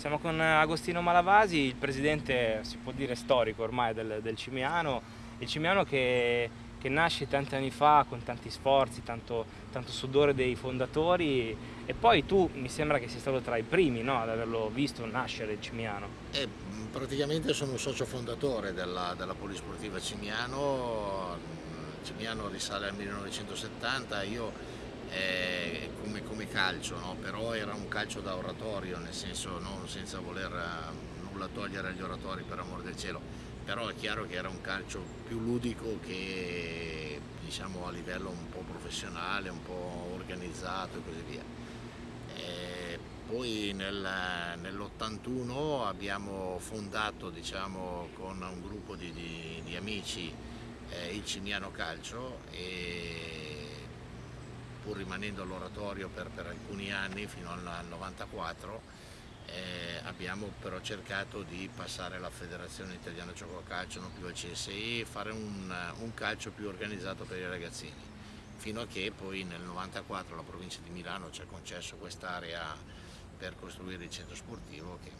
Siamo con Agostino Malavasi, il presidente, si può dire, storico ormai del, del Cimiano, il Cimiano che, che, nasce tanti anni fa con tanti sforzi, tanto, tanto, sudore dei fondatori. E poi tu mi sembra che sei stato tra i primi no, ad averlo visto nascere il Cimiano. Eh, praticamente sono un socio fondatore della, della Polisportiva Cimiano, Cimiano risale al 1970, io eh, come, come, calcio, no? però era un calcio da oratorio, nel senso non senza voler eh, nulla togliere agli oratori per amor del cielo, però è chiaro che era un calcio più ludico che diciamo a livello un po' professionale, un po' organizzato e così via. E poi nel, nell'81 abbiamo fondato diciamo, con un gruppo di, di, di amici eh, il Cimiano Calcio e pur rimanendo all'oratorio per, per, alcuni anni, fino al 94, eh, abbiamo però cercato di passare alla Federazione Italiana Gioco Calcio, non più al CSI, fare un, un, calcio più organizzato per i ragazzini, fino a che poi nel 94 la provincia di Milano ci ha concesso quest'area per costruire il centro sportivo che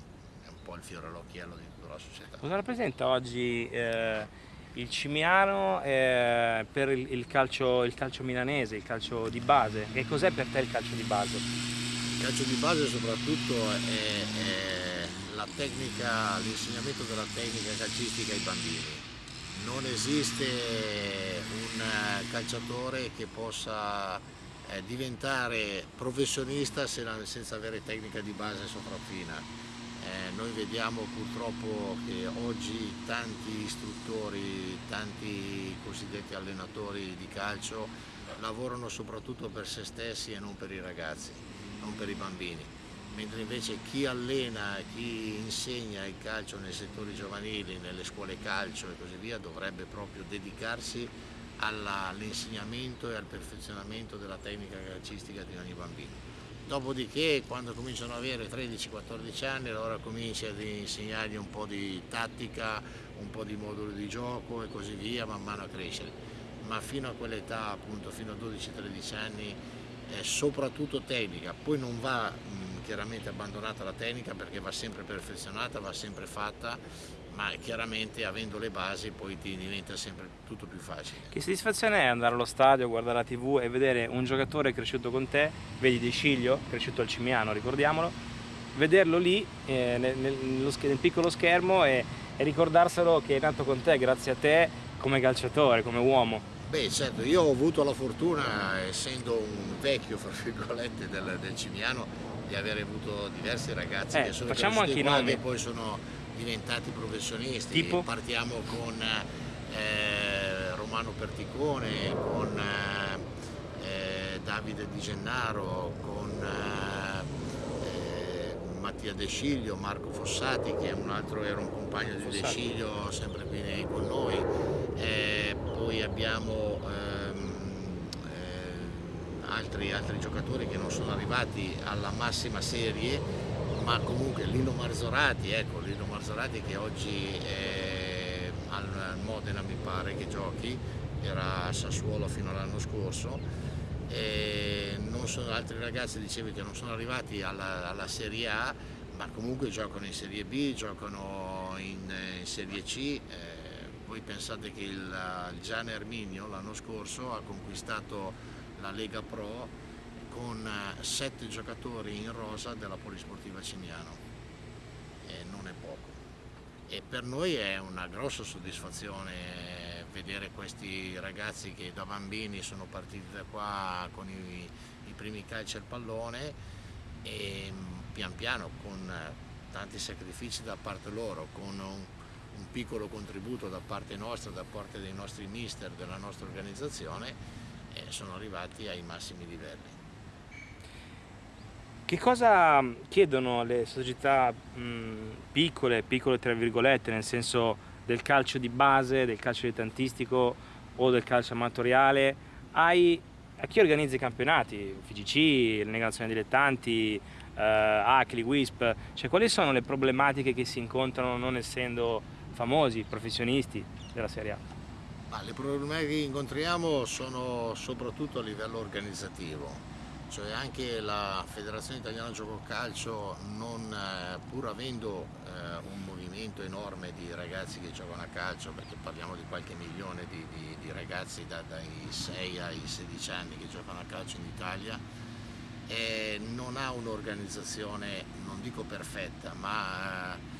è un po' il fiore all'occhiello di tutta la società. Cosa rappresenta oggi eh il Cimiano eh, per il, calcio, il, calcio, milanese, il calcio di base. Che cos'è per te il calcio di base? Il calcio di base soprattutto è, è l'insegnamento della tecnica calcistica ai bambini. Non esiste un calciatore che possa eh, diventare professionista senza avere tecnica di base sopraffina eh, noi vediamo purtroppo che oggi tanti istruttori, tanti cosiddetti allenatori di calcio lavorano soprattutto per se stessi e non per i ragazzi, non per i bambini, mentre invece chi allena, chi insegna il calcio nei settori giovanili, nelle scuole calcio e così via dovrebbe proprio dedicarsi all'insegnamento e al perfezionamento della tecnica calcistica di ogni bambino. Dopodiché quando cominciano ad avere 13-14 anni allora cominci ad insegnargli un po' di tattica, un po' di modulo di gioco e così via man mano a crescere. Ma fino a quell'età, appunto fino a 12-13 anni, è soprattutto tecnica, poi non va mh, chiaramente abbandonata la tecnica perché va sempre perfezionata, va sempre fatta ma chiaramente avendo le basi poi ti diventa sempre tutto più facile. Che soddisfazione è andare allo stadio, guardare la tv e vedere un giocatore cresciuto con te, vedi De Sciglio, cresciuto al Cimiano, ricordiamolo, vederlo lì eh, nel, nel, nel, piccolo schermo e, e ricordarselo che è nato con te grazie a te come calciatore, come uomo. Beh certo, io ho avuto la fortuna, essendo un vecchio fra virgolette del, del Cimiano, di aver avuto diversi ragazzi eh, che sono facciamo anche i nomi. che poi sono diventati professionisti. Tipo? Partiamo con eh, Romano Perticone, con eh, Davide Di Gennaro, con eh, Mattia De Sciglio, Marco Fossati che un altro era un compagno di De Sciglio sempre qui con noi. Eh, poi abbiamo ehm, eh, altri, altri giocatori che non sono arrivati alla massima serie ma comunque Lino Marzorati, ecco Lino Marzorati che oggi è al Modena mi pare che giochi, era a Sassuolo fino all'anno scorso, e sono altri ragazzi dicevi che non sono arrivati alla, alla, Serie A, ma comunque giocano in Serie B, giocano in, in Serie C, eh, voi pensate che il, il Gian Erminio l'anno scorso ha conquistato la Lega Pro con eh, sette giocatori in rosa della Polisportiva Cimiano e non è poco e per noi è una grossa soddisfazione vedere questi ragazzi che da bambini sono partiti da qua con i, i primi calci al pallone e mm, pian piano con eh, tanti sacrifici da parte loro, con un, un piccolo contributo da parte nostra, da parte dei nostri mister, della nostra organizzazione, eh, sono arrivati ai massimi livelli. Che cosa chiedono le società mh, piccole, piccole tra virgolette, nel senso del calcio di base, del calcio dilettantistico o del calcio amatoriale, ai, a chi organizza i campionati, FGC, le negazioni dilettanti, eh, ACLI, WISP, cioè quali sono le problematiche che si incontrano non essendo famosi, professionisti della Serie A? Ma le problematiche che incontriamo sono soprattutto a livello organizzativo, cioè anche la Federazione Italiana Gioco Calcio non eh, pur avendo eh, un movimento enorme di ragazzi che giocano a calcio, perché parliamo di qualche milione di, di, di ragazzi da, dai 6 ai 16 anni che giocano a calcio in Italia, eh, non ha un'organizzazione, non dico perfetta, ma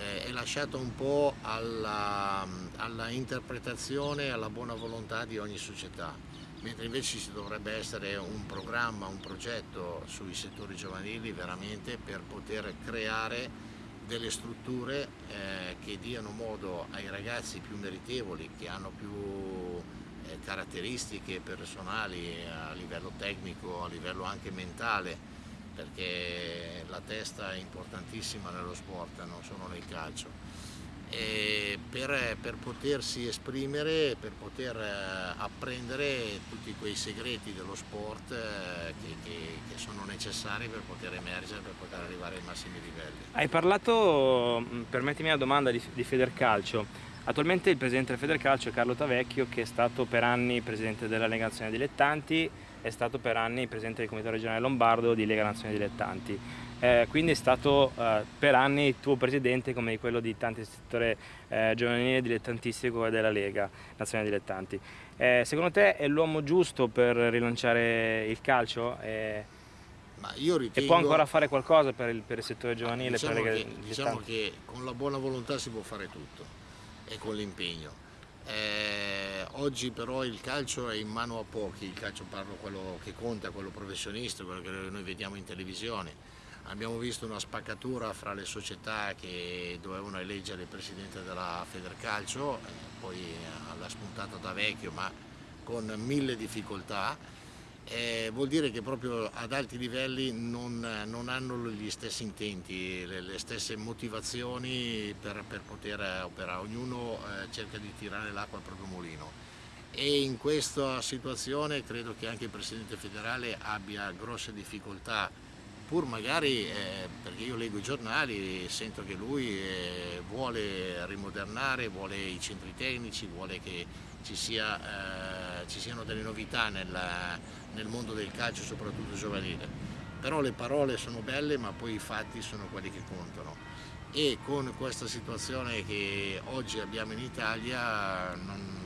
è lasciato un po' alla, alla interpretazione e alla buona volontà di ogni società mentre invece ci dovrebbe essere un programma, un progetto sui settori giovanili veramente per poter creare delle strutture eh, che diano modo ai ragazzi più meritevoli, che hanno più eh, caratteristiche personali a livello tecnico, a livello anche mentale, perché la testa è importantissima nello sport, non solo nel calcio per, per, potersi esprimere, per poter eh, apprendere tutti quei segreti dello sport eh, che, che, che, sono necessari per poter emergere, per poter arrivare ai massimi livelli. Hai parlato, mm, permettimi una domanda, di, di Federcalcio. Attualmente il presidente del Federcalcio è Carlo Tavecchio che è stato per anni presidente della Lega Nazionale Dilettanti, è stato per anni presidente del Comitato Regionale Lombardo di Lega Nazionale Dilettanti eh, quindi è stato eh, per anni tuo presidente come quello di tanti settore eh, giovanile dilettantistico della Lega Nazionale Dilettanti. Eh, secondo te è l'uomo giusto per rilanciare il calcio? Ritengo... E può ancora fare qualcosa per il, per il settore giovanile? Diciamo, che, diciamo che con la buona volontà si può fare tutto e con l'impegno. Eh, oggi però il calcio è in mano a pochi, il calcio parlo quello che conta, quello professionista, quello che noi vediamo in televisione Abbiamo visto una spaccatura fra le società che dovevano eleggere il presidente della Federcalcio, eh, poi l'ha spuntato da vecchio ma con mille difficoltà. Eh, vuol dire che proprio ad alti livelli non, non hanno gli stessi intenti, le, le stesse motivazioni per, per, poter operare, ognuno eh, cerca di tirare l'acqua al proprio mulino e in questa situazione credo che anche il Presidente federale abbia grosse difficoltà pur magari eh, perché io leggo i giornali e sento che lui eh, vuole rimodernare, vuole i centri tecnici, vuole che ci, sia, eh, ci siano delle novità nel, nel, mondo del calcio, soprattutto giovanile. Però le parole sono belle ma poi i fatti sono quelli che contano e con questa situazione che oggi abbiamo in Italia non,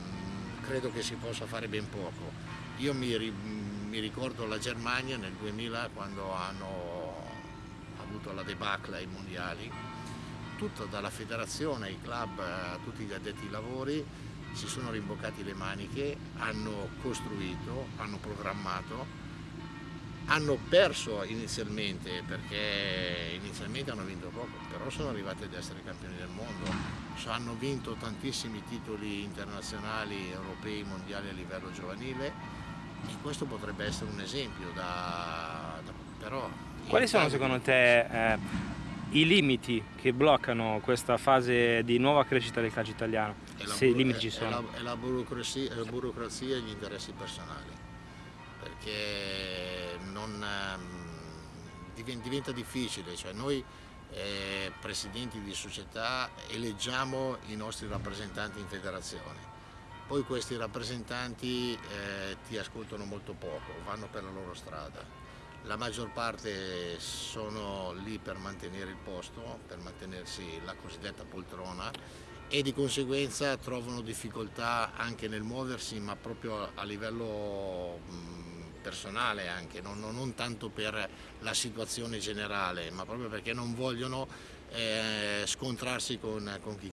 credo che si possa fare ben poco. Io mi, mi ricordo la Germania nel 2000 quando hanno avuto la debacle ai mondiali, tutto dalla federazione ai club, a tutti gli addetti ai lavori si sono rimboccati le maniche, hanno costruito, hanno programmato, hanno perso inizialmente perché inizialmente hanno vinto poco, però sono arrivati ad essere campioni del mondo, hanno vinto tantissimi titoli internazionali, europei, mondiali a livello giovanile e questo potrebbe essere un esempio da, da però... Quali sono secondo te eh, i limiti che bloccano questa fase di nuova crescita del calcio italiano? Se i limiti ci sono. È la, è la, burocrazia, la burocrazia, e gli interessi personali, perché non, ehm, diventa difficile, cioè noi eh, presidenti di società eleggiamo i nostri rappresentanti in federazione poi questi rappresentanti eh, ti ascoltano molto poco, vanno per la loro strada. La maggior parte sono lì per mantenere il posto, per mantenersi la cosiddetta poltrona e di conseguenza trovano difficoltà anche nel muoversi ma proprio a livello personale anche, non, non tanto per la situazione generale ma proprio perché non vogliono eh, scontrarsi con, con chi